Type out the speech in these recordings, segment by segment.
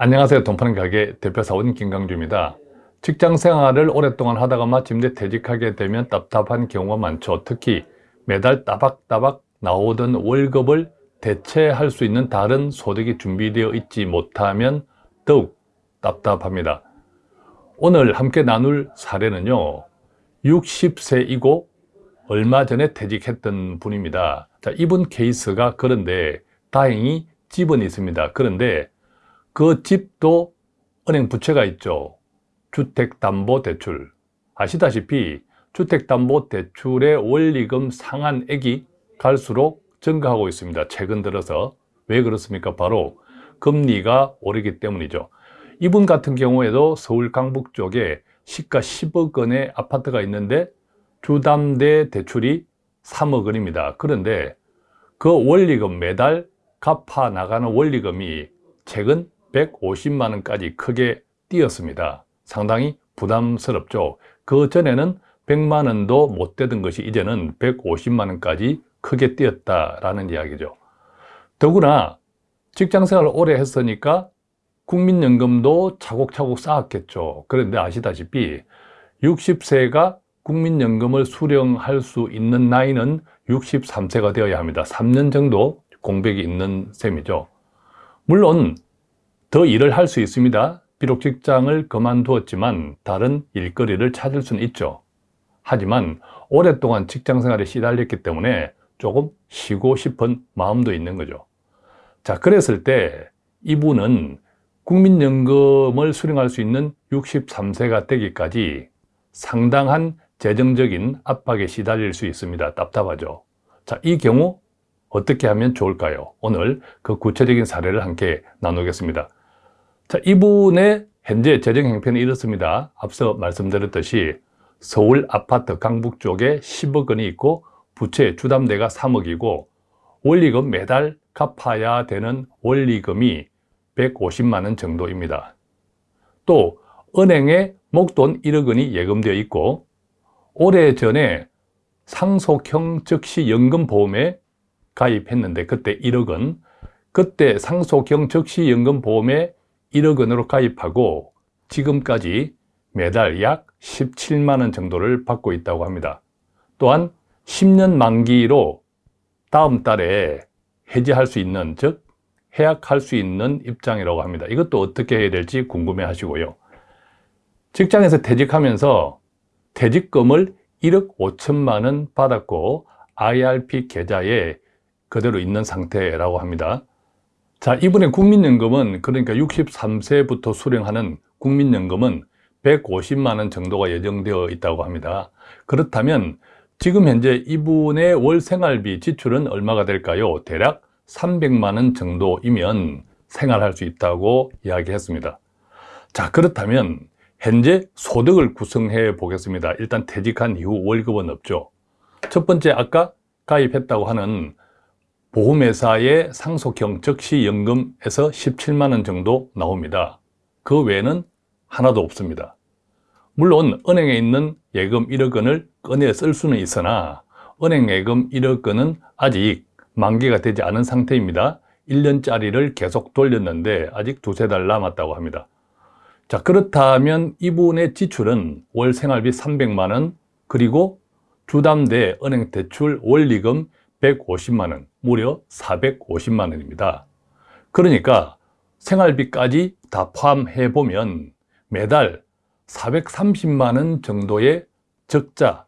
안녕하세요. 돈 파는 가게 대표사원 김강주입니다. 직장 생활을 오랫동안 하다가 마침내 퇴직하게 되면 답답한 경우가 많죠. 특히 매달 따박따박 나오던 월급을 대체할 수 있는 다른 소득이 준비되어 있지 못하면 더욱 답답합니다. 오늘 함께 나눌 사례는요. 60세이고 얼마 전에 퇴직했던 분입니다. 자, 이분 케이스가 그런데 다행히 집은 있습니다. 그런데 그 집도 은행 부채가 있죠. 주택담보대출. 아시다시피 주택담보대출의 원리금 상한액이 갈수록 증가하고 있습니다. 최근 들어서. 왜 그렇습니까? 바로 금리가 오르기 때문이죠. 이분 같은 경우에도 서울 강북 쪽에 시가 10억 원의 아파트가 있는데 주담대 대출이 3억 원입니다. 그런데 그 원리금 매달 갚아 나가는 원리금이 최근 150만 원까지 크게 뛰었습니다. 상당히 부담스럽죠. 그 전에는 100만 원도 못 되던 것이 이제는 150만 원까지 크게 뛰었다라는 이야기죠. 더구나 직장생활을 오래 했으니까 국민연금도 차곡차곡 쌓았겠죠. 그런데 아시다시피 60세가 국민연금을 수령할 수 있는 나이는 63세가 되어야 합니다. 3년 정도 공백이 있는 셈이죠. 물론 더 일을 할 수 있습니다. 비록 직장을 그만두었지만 다른 일거리를 찾을 수는 있죠. 하지만 오랫동안 직장생활에 시달렸기 때문에 조금 쉬고 싶은 마음도 있는 거죠. 자, 그랬을 때 이분은 국민연금을 수령할 수 있는 63세가 되기까지 상당한 재정적인 압박에 시달릴 수 있습니다. 답답하죠. 자, 이 경우 어떻게 하면 좋을까요? 오늘 그 구체적인 사례를 함께 나누겠습니다. 자, 이분의 현재 재정 형편이 이렇습니다. 앞서 말씀드렸듯이 서울 아파트 강북 쪽에 10억 원이 있고 부채 주담대가 3억이고 원리금 매달 갚아야 되는 원리금이 150만 원 정도입니다. 또 은행에 목돈 1억 원이 예금되어 있고 오래전에 상속형 즉시 연금보험에 가입했는데 그때 1억 원 그때 상속형 즉시 연금보험에 1억 원으로 가입하고 지금까지 매달 약 17만 원 정도를 받고 있다고 합니다. 또한 10년 만기로 다음 달에 해지할 수 있는 즉 해약할 수 있는 입장이라고 합니다. 이것도 어떻게 해야 될지 궁금해 하시고요. 직장에서 퇴직하면서 퇴직금을 1억 5천만 원 받았고 IRP 계좌에 그대로 있는 상태라고 합니다. 자, 이번에 국민연금은 그러니까 63세부터 수령하는 국민연금은 150만 원 정도가 예정되어 있다고 합니다. 그렇다면 지금 현재 이분의 월 생활비 지출은 얼마가 될까요? 대략 300만 원 정도이면 생활할 수 있다고 이야기했습니다. 자, 그렇다면 현재 소득을 구성해 보겠습니다. 일단 퇴직한 이후 월급은 없죠. 첫 번째 아까 가입했다고 하는 보험회사의 상속형 적시연금에서 17만 원 정도 나옵니다. 그 외에는 하나도 없습니다. 물론 은행에 있는 예금 1억 원을 꺼내 쓸 수는 있으나 은행 예금 1억 원은 아직 만기가 되지 않은 상태입니다. 1년짜리를 계속 돌렸는데 아직 두세 달 남았다고 합니다. 자 그렇다면 이분의 지출은 월 생활비 300만 원 그리고 주담대 은행 대출 원리금 150만 원, 무려 450만 원입니다. 그러니까 생활비까지 다 포함해 보면 매달 430만 원 정도의 적자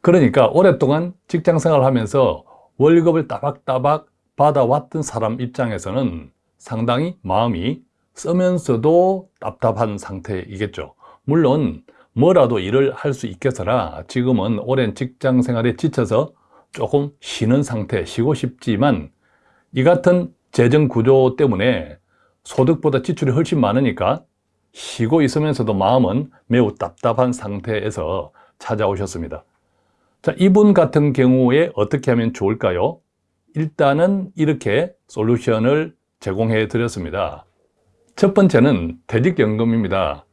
그러니까 오랫동안 직장 생활하면서 월급을 따박따박 받아왔던 사람 입장에서는 상당히 마음이 쓰면서도 답답한 상태이겠죠 물론 뭐라도 일을 할 수 있겠으나 지금은 오랜 직장 생활에 지쳐서 조금 쉬는 상태, 쉬고 싶지만 이 같은 재정 구조 때문에 소득보다 지출이 훨씬 많으니까 쉬고 있으면서도 마음은 매우 답답한 상태에서 찾아오셨습니다. 자, 이분 같은 경우에 어떻게 하면 좋을까요? 일단은 이렇게 솔루션을 제공해 드렸습니다. 첫 번째는 퇴직연금입니다.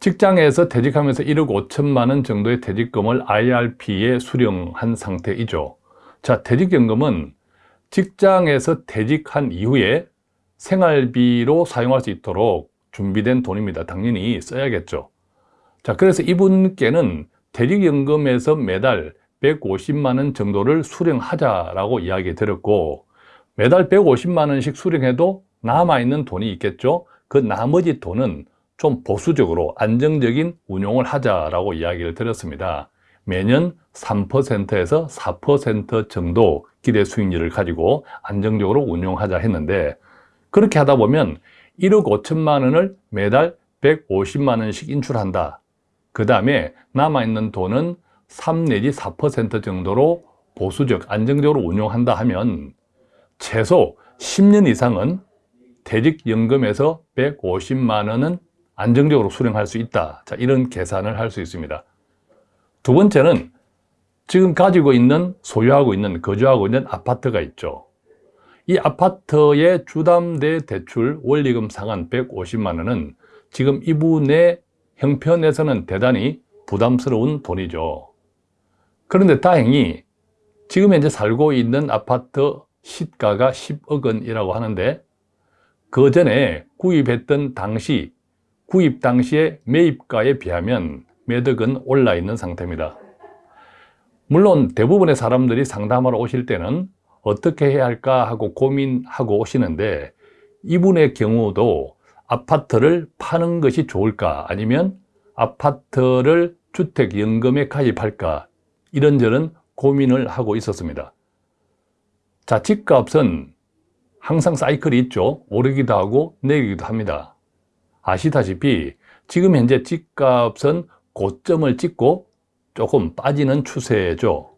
직장에서 퇴직하면서 1억 5천만 원 정도의 퇴직금을 IRP에 수령한 상태이죠. 자, 퇴직연금은 직장에서 퇴직한 이후에 생활비로 사용할 수 있도록 준비된 돈입니다. 당연히 써야겠죠. 자, 그래서 이분께는 대리연금에서 매달 150만 원 정도를 수령하자라고 이야기 드렸고 매달 150만 원씩 수령해도 남아있는 돈이 있겠죠. 그 나머지 돈은 좀 보수적으로 안정적인 운용을 하자라고 이야기를 드렸습니다. 매년 3%에서 4% 정도 기대 수익률을 가지고 안정적으로 운용하자 했는데 그렇게 하다 보면 1억 5천만 원을 매달 150만 원씩 인출한다. 그 다음에 남아있는 돈은 3 내지 4% 정도로 보수적, 안정적으로 운용한다 하면 최소 10년 이상은 퇴직연금에서 150만 원은 안정적으로 수령할 수 있다. 자, 이런 계산을 할 수 있습니다. 두 번째는 지금 가지고 있는, 소유하고 있는, 거주하고 있는 아파트가 있죠. 이 아파트의 주담대 대출 원리금 상한 150만 원은 지금 이분의 형편에서는 대단히 부담스러운 돈이죠. 그런데 다행히 지금 현재 살고 있는 아파트 시가가 10억 원이라고 하는데 그 전에 구입했던 당시 구입 당시의 매입가에 비하면 매덕은 올라 있는 상태입니다. 물론 대부분의 사람들이 상담하러 오실 때는 어떻게 해야 할까 하고 고민하고 오시는데 이분의 경우도 아파트를 파는 것이 좋을까 아니면 아파트를 주택연금에 가입할까 이런저런 고민을 하고 있었습니다. 자, 집값은 항상 사이클이 있죠. 오르기도 하고 내리기도 합니다. 아시다시피 지금 현재 집값은 고점을 찍고 조금 빠지는 추세죠.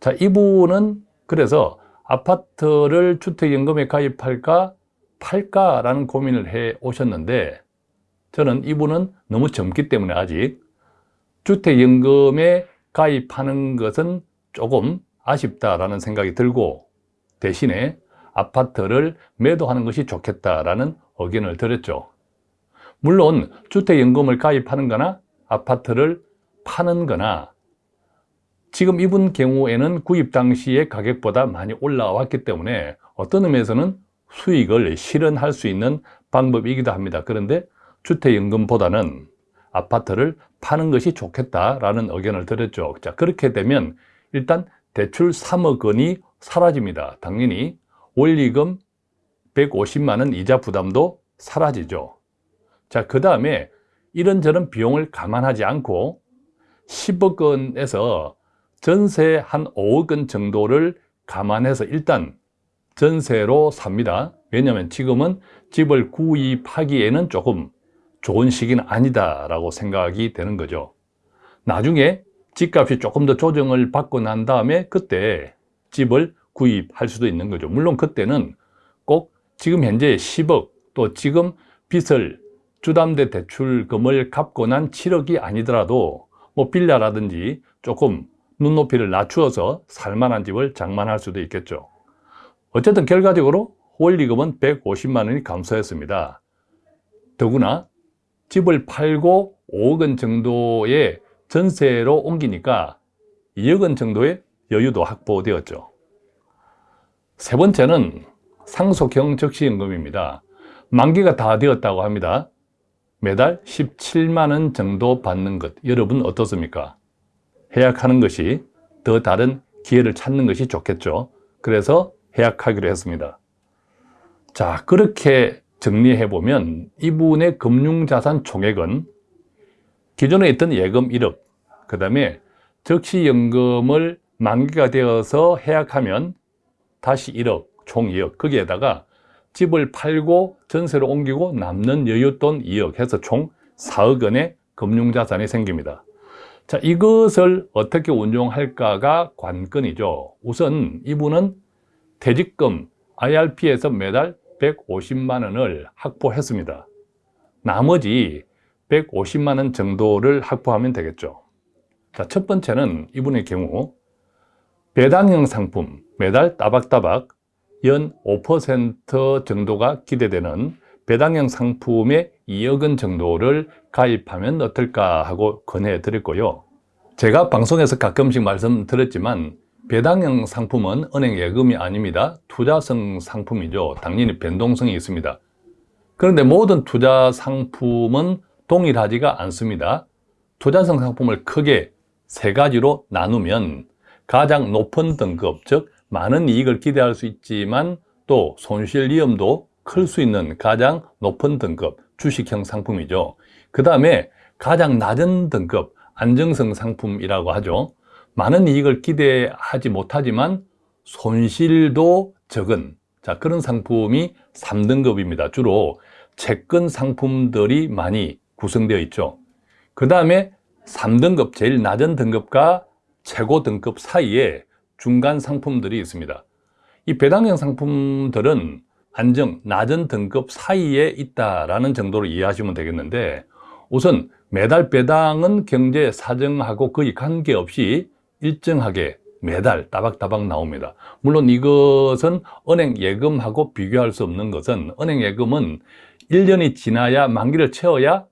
자, 이분은 그래서 아파트를 주택연금에 가입할까 팔까 라는 고민을 해 오셨는데 저는 이분은 너무 젊기 때문에 아직 주택연금에 가입하는 것은 조금 아쉽다라는 생각이 들고 대신에 아파트를 매도하는 것이 좋겠다라는 의견을 드렸죠. 물론 주택연금을 가입하는 거나 아파트를 파는 거나 지금 이분 경우에는 구입 당시의 가격보다 많이 올라왔기 때문에 어떤 의미에서는 수익을 실현할 수 있는 방법이기도 합니다. 그런데 주택연금보다는 아파트를 파는 것이 좋겠다라는 의견을 드렸죠. 자, 그렇게 되면 일단 대출 3억 원이 사라집니다. 당연히 원리금 150만 원 이자 부담도 사라지죠. 자, 그 다음에 이런저런 비용을 감안하지 않고 10억 원에서 전세 한 5억 원 정도를 감안해서 일단 전세로 삽니다. 왜냐하면 지금은 집을 구입하기에는 조금 좋은 시기는 아니다 라고 생각이 되는 거죠. 나중에 집값이 조금 더 조정을 받고 난 다음에 그때 집을 구입할 수도 있는 거죠. 물론 그때는 꼭 지금 현재 10억 또 지금 빚을 주담대 대출금을 갚고 난 7억이 아니더라도 뭐 빌라라든지 조금 눈높이를 낮추어서 살만한 집을 장만할 수도 있겠죠. 어쨌든 결과적으로 원리금은 150만 원이 감소했습니다. 더구나 집을 팔고 5억 원 정도의 전세로 옮기니까 2억 원 정도의 여유도 확보되었죠. 세 번째는 상속형 적시연금입니다. 만기가 다 되었다고 합니다. 매달 17만 원 정도 받는 것 여러분 어떻습니까? 해약하는 것이 더 다른 기회를 찾는 것이 좋겠죠. 그래서 해약하기로 했습니다. 자 그렇게 정리해 보면 이분의 금융자산 총액은 기존에 있던 예금 1억 그 다음에 적시연금을 만기가 되어서 해약하면 다시 1억 총 2억 거기에다가 집을 팔고 전세로 옮기고 남는 여윳돈 2억 해서 총 4억 원의 금융자산이 생깁니다. 자, 이것을 어떻게 운용할까가 관건이죠. 우선 이분은 퇴직금 IRP에서 매달 150만 원을 확보했습니다. 나머지 150만 원 정도를 확보하면 되겠죠. 자, 첫 번째는 이분의 경우 배당형 상품 매달 따박따박 연 5% 정도가 기대되는 배당형 상품의 2억 원 정도를 가입하면 어떨까 하고 권해 드렸고요. 제가 방송에서 가끔씩 말씀드렸지만 배당형 상품은 은행 예금이 아닙니다. 투자성 상품이죠. 당연히 변동성이 있습니다. 그런데 모든 투자 상품은 동일하지가 않습니다. 투자성 상품을 크게 세 가지로 나누면 가장 높은 등급, 즉 많은 이익을 기대할 수 있지만 또 손실 위험도 클 수 있는 가장 높은 등급 주식형 상품이죠. 그 다음에 가장 낮은 등급 안정성 상품이라고 하죠. 많은 이익을 기대하지 못하지만 손실도 적은 자 그런 상품이 3등급입니다. 주로 채권 상품들이 많이 구성되어 있죠. 그 다음에 3등급 제일 낮은 등급과 최고 등급 사이에 중간 상품들이 있습니다. 이 배당형 상품들은 안정, 낮은 등급 사이에 있다라는 정도로 이해하시면 되겠는데 우선 매달 배당은 경제 사정하고 거의 관계없이 일정하게 매달 따박따박 나옵니다. 물론 이것은 은행 예금하고 비교할 수 없는 것은 은행 예금은 1년이 지나야 만기를 채워야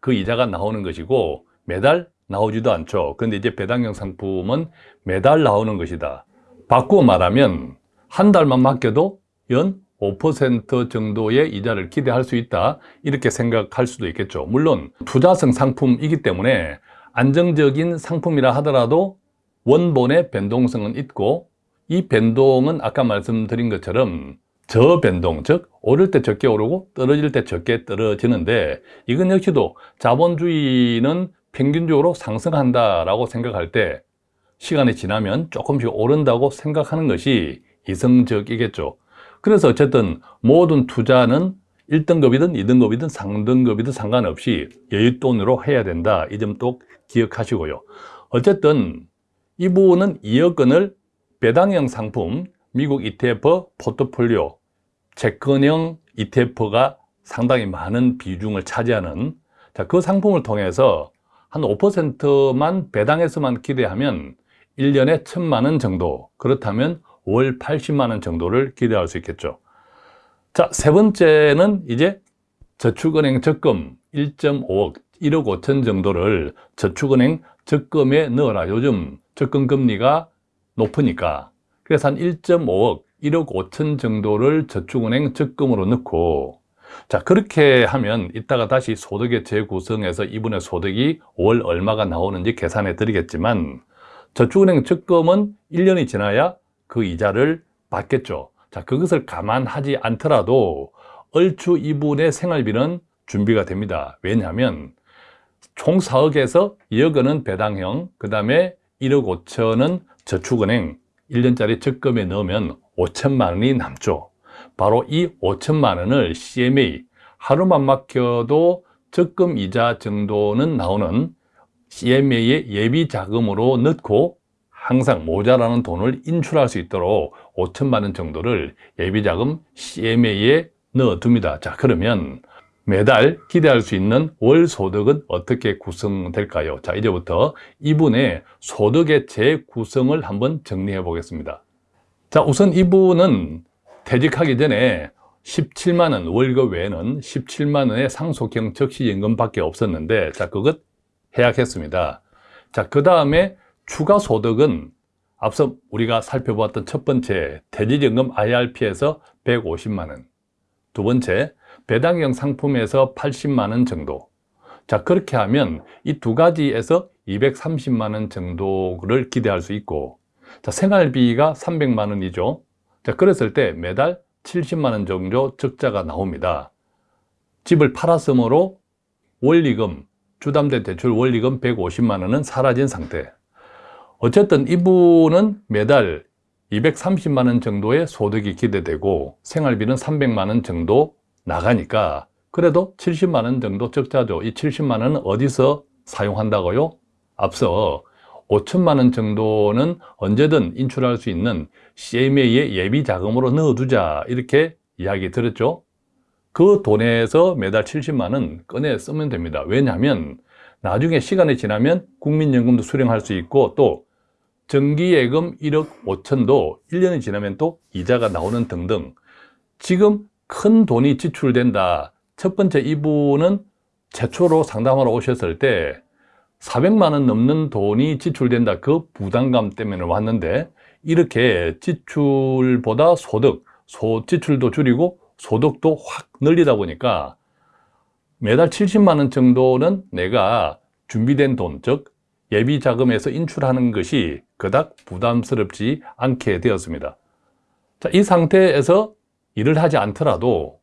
그 이자가 나오는 것이고 매달 나오지도 않죠. 그런데 이제 배당형 상품은 매달 나오는 것이다. 바꾸어 말하면 한 달만 맡겨도 연 5% 정도의 이자를 기대할 수 있다 이렇게 생각할 수도 있겠죠 물론 투자성 상품이기 때문에 안정적인 상품이라 하더라도 원본의 변동성은 있고 이 변동은 아까 말씀드린 것처럼 저변동, 즉 오를 때 적게 오르고 떨어질 때 적게 떨어지는데 이건 역시도 자본주의는 평균적으로 상승한다라고 생각할 때 시간이 지나면 조금씩 오른다고 생각하는 것이 이성적이겠죠. 그래서 어쨌든 모든 투자는 1등급이든 2등급이든 3등급이든 상관없이 여윳돈으로 해야 된다. 이 점 또 기억하시고요. 어쨌든 이 부분은 2억 원을 배당형 상품, 미국 ETF 포트폴리오, 채권형 ETF가 상당히 많은 비중을 차지하는 자, 그 상품을 통해서 한 5%만 배당해서만 기대하면 1년에 1천만 원 정도 그렇다면 월 80만 원 정도를 기대할 수 있겠죠. 자, 세 번째는 이제 저축은행 적금 1.5억, 1억 5천 정도를 저축은행 적금에 넣어라. 요즘 적금 금리가 높으니까. 그래서 한 1.5억, 1억 5천 정도를 저축은행 적금으로 넣고 자 그렇게 하면 이따가 다시 소득의 재구성해서 이분의 소득이 월 얼마가 나오는지 계산해 드리겠지만 저축은행 적금은 1년이 지나야 그 이자를 받겠죠. 자 그것을 감안하지 않더라도 얼추 이분의 생활비는 준비가 됩니다. 왜냐하면 총 4억에서 2억 원은 배당형 그 다음에 1억 5천은 저축은행 1년짜리 적금에 넣으면 5천만 원이 남죠 바로 이 5천만 원을 CMA 하루만 맡겨도 적금 이자 정도는 나오는 CMA의 예비 자금으로 넣고 항상 모자라는 돈을 인출할 수 있도록 5천만 원 정도를 예비 자금 CMA에 넣어둡니다. 자 그러면 매달 기대할 수 있는 월 소득은 어떻게 구성될까요? 자 이제부터 이분의 소득의 재구성을 한번 정리해 보겠습니다. 자 우선 이분은 퇴직하기 전에 17만 원 월급 외에는 17만 원의 상속형 적시연금밖에 없었는데 자 그것 해약했습니다. 자그 다음에 추가 소득은 앞서 우리가 살펴보았던 첫 번째 퇴직연금 IRP에서 150만 원, 두 번째 배당형 상품에서 80만 원 정도. 자 그렇게 하면 이 두 가지에서 230만 원 정도를 기대할 수 있고 자 생활비가 300만 원이죠. 자, 그랬을 때 매달 70만 원 정도 적자가 나옵니다. 집을 팔았으므로 원리금, 주담대 대출 원리금 150만 원은 사라진 상태. 어쨌든 이분은 매달 230만 원 정도의 소득이 기대되고 생활비는 300만 원 정도 나가니까 그래도 70만 원 정도 적자죠. 이 70만 원은 어디서 사용한다고요? 앞서 5천만 원 정도는 언제든 인출할 수 있는 CMA의 예비 자금으로 넣어두자 이렇게 이야기 들었죠. 그 돈에서 매달 70만 원 꺼내 쓰면 됩니다. 왜냐하면 나중에 시간이 지나면 국민연금도 수령할 수 있고 또 정기예금 1억 5천도 1년이 지나면 또 이자가 나오는 등등. 지금 큰 돈이 지출된다. 첫 번째 이분은 최초로 상담하러 오셨을 때 400만 원 넘는 돈이 지출된다 그 부담감 때문에 왔는데 이렇게 지출보다 소득, 소, 지출도 줄이고 소득도 확 늘리다 보니까 매달 70만 원 정도는 내가 준비된 돈, 즉 예비 자금에서 인출하는 것이 그닥 부담스럽지 않게 되었습니다. 자, 이 상태에서 일을 하지 않더라도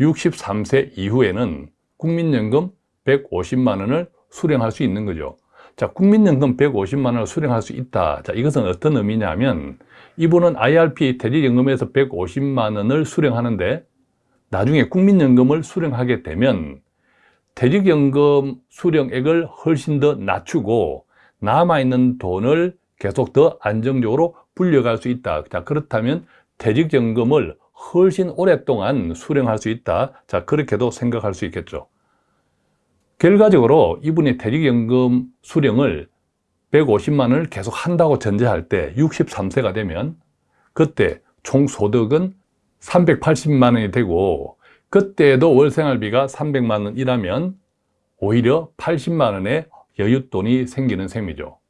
63세 이후에는 국민연금 150만 원을 수령할 수 있는 거죠. 자, 국민연금 150만 원을 수령할 수 있다. 자, 이것은 어떤 의미냐면 이분은 IRP 퇴직연금에서 150만 원을 수령하는데 나중에 국민연금을 수령하게 되면 퇴직연금 수령액을 훨씬 더 낮추고 남아있는 돈을 계속 더 안정적으로 불려갈 수 있다. 자, 그렇다면 퇴직연금을 훨씬 오랫동안 수령할 수 있다. 자, 그렇게도 생각할 수 있겠죠. 결과적으로 이분이 퇴직연금 수령을 150만 원을 계속 한다고 전제할 때 63세가 되면 그때 총 소득은 380만 원이 되고 그때에도 월생활비가 300만 원이라면 오히려 80만 원의 여윳돈이 생기는 셈이죠.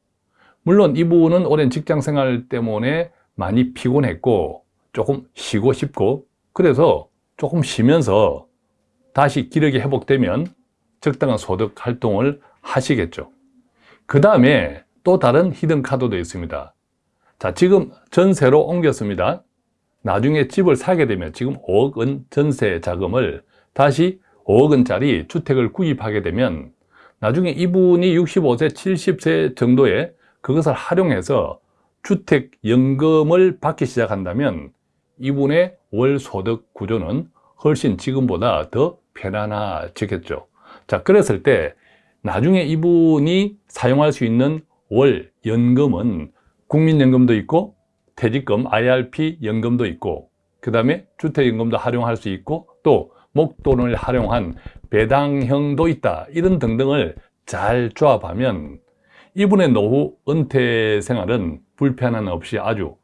물론 이분은 오랜 직장생활 때문에 많이 피곤했고 조금 쉬고 싶고 그래서 조금 쉬면서 다시 기력이 회복되면 적당한 소득 활동을 하시겠죠. 그 다음에 또 다른 히든 카드도 있습니다. 자, 지금 전세로 옮겼습니다. 나중에 집을 사게 되면 지금 5억 원 전세 자금을 다시 5억 원짜리 주택을 구입하게 되면 나중에 이분이 65세, 70세 정도에 그것을 활용해서 주택연금을 받기 시작한다면 이분의 월 소득 구조는 훨씬 지금보다 더 편안해지겠죠. 자, 그랬을 때 나중에 이분이 사용할 수 있는 월 연금은 국민연금도 있고 퇴직금 IRP 연금도 있고 그 다음에 주택연금도 활용할 수 있고 또 목돈을 활용한 배당형도 있다. 이런 등등을 잘 조합하면 이분의 노후 은퇴 생활은 불편함 없이 아주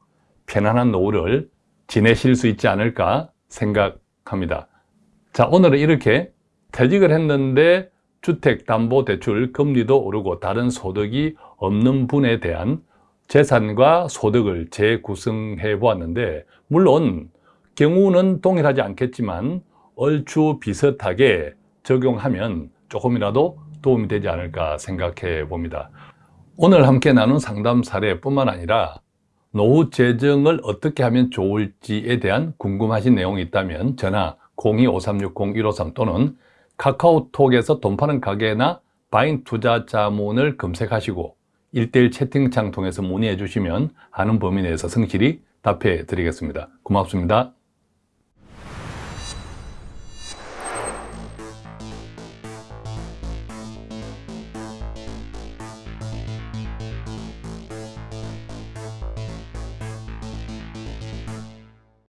편안한 노후를 지내실 수 있지 않을까 생각합니다. 자 오늘은 이렇게 퇴직을 했는데 주택담보대출 금리도 오르고 다른 소득이 없는 분에 대한 재산과 소득을 재구성해 보았는데 물론 경우는 동일하지 않겠지만 얼추 비슷하게 적용하면 조금이라도 도움이 되지 않을까 생각해 봅니다. 오늘 함께 나눈 상담 사례뿐만 아니라 노후 재정을 어떻게 하면 좋을지에 대한 궁금하신 내용이 있다면 전화 02-5360-153 또는 카카오톡에서 돈 파는 가게나 바인 투자 자문을 검색하시고 1대1 채팅창 통해서 문의해 주시면 아는 범위 내에서 성실히 답해 드리겠습니다. 고맙습니다.